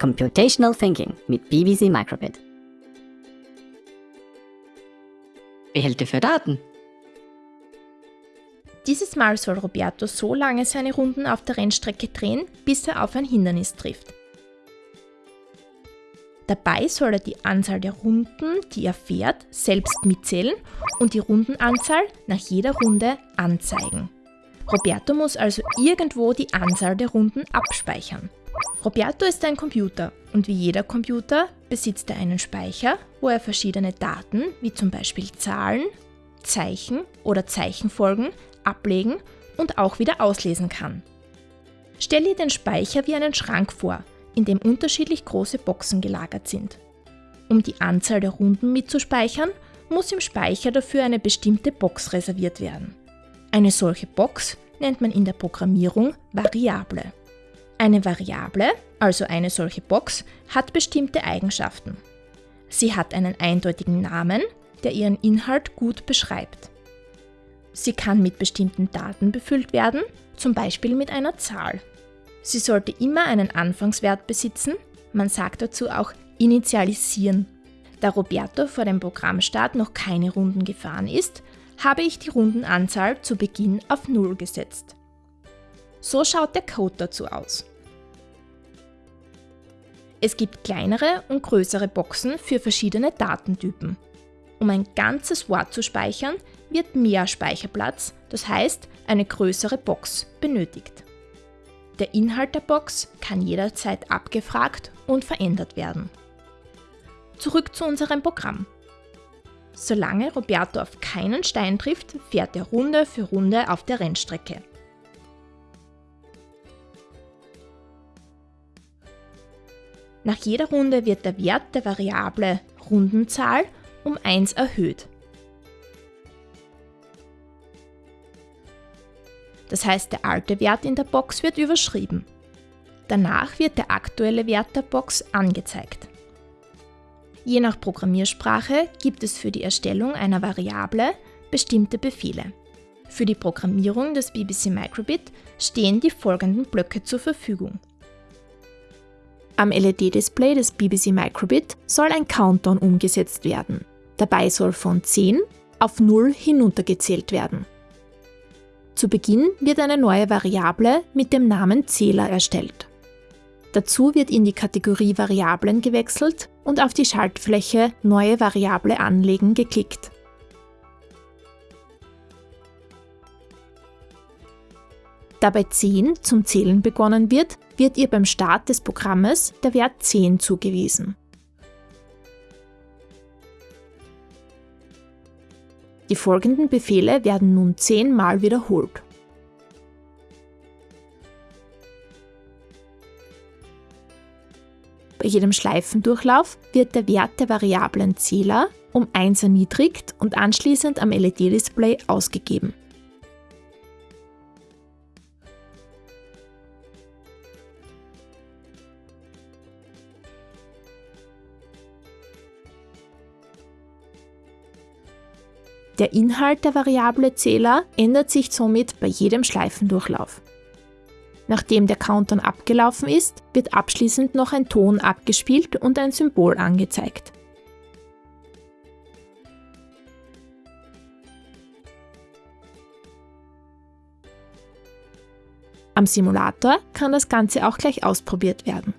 Computational Thinking mit BBC Microbit. Behälter für Daten. Dieses Mal soll Roberto so lange seine Runden auf der Rennstrecke drehen, bis er auf ein Hindernis trifft. Dabei soll er die Anzahl der Runden, die er fährt, selbst mitzählen und die Rundenanzahl nach jeder Runde anzeigen. Roberto muss also irgendwo die Anzahl der Runden abspeichern. Roberto ist ein Computer und wie jeder Computer besitzt er einen Speicher, wo er verschiedene Daten, wie zum Beispiel Zahlen, Zeichen oder Zeichenfolgen, ablegen und auch wieder auslesen kann. Stell dir den Speicher wie einen Schrank vor, in dem unterschiedlich große Boxen gelagert sind. Um die Anzahl der Runden mitzuspeichern, muss im Speicher dafür eine bestimmte Box reserviert werden. Eine solche Box nennt man in der Programmierung Variable. Eine Variable, also eine solche Box, hat bestimmte Eigenschaften. Sie hat einen eindeutigen Namen, der ihren Inhalt gut beschreibt. Sie kann mit bestimmten Daten befüllt werden, zum Beispiel mit einer Zahl. Sie sollte immer einen Anfangswert besitzen, man sagt dazu auch initialisieren. Da Roberto vor dem Programmstart noch keine Runden gefahren ist, habe ich die Rundenanzahl zu Beginn auf 0 gesetzt. So schaut der Code dazu aus. Es gibt kleinere und größere Boxen für verschiedene Datentypen. Um ein ganzes Wort zu speichern, wird mehr Speicherplatz, das heißt eine größere Box, benötigt. Der Inhalt der Box kann jederzeit abgefragt und verändert werden. Zurück zu unserem Programm. Solange Roberto auf keinen Stein trifft, fährt er Runde für Runde auf der Rennstrecke. Nach jeder Runde wird der Wert der Variable Rundenzahl um 1 erhöht. Das heißt, der alte Wert in der Box wird überschrieben. Danach wird der aktuelle Wert der Box angezeigt. Je nach Programmiersprache gibt es für die Erstellung einer Variable bestimmte Befehle. Für die Programmierung des BBC Microbit stehen die folgenden Blöcke zur Verfügung. Am LED-Display des BBC Microbit soll ein Countdown umgesetzt werden. Dabei soll von 10 auf 0 hinuntergezählt werden. Zu Beginn wird eine neue Variable mit dem Namen Zähler erstellt. Dazu wird in die Kategorie Variablen gewechselt und auf die Schaltfläche Neue Variable anlegen geklickt. Da bei 10 zum Zählen begonnen wird, wird ihr beim Start des Programmes der Wert 10 zugewiesen. Die folgenden Befehle werden nun zehnmal wiederholt. Bei jedem Schleifendurchlauf wird der Wert der Variablen Zähler um 1 erniedrigt und anschließend am LED-Display ausgegeben. Der Inhalt der Variable Zähler ändert sich somit bei jedem Schleifendurchlauf. Nachdem der Countdown abgelaufen ist, wird abschließend noch ein Ton abgespielt und ein Symbol angezeigt. Am Simulator kann das Ganze auch gleich ausprobiert werden.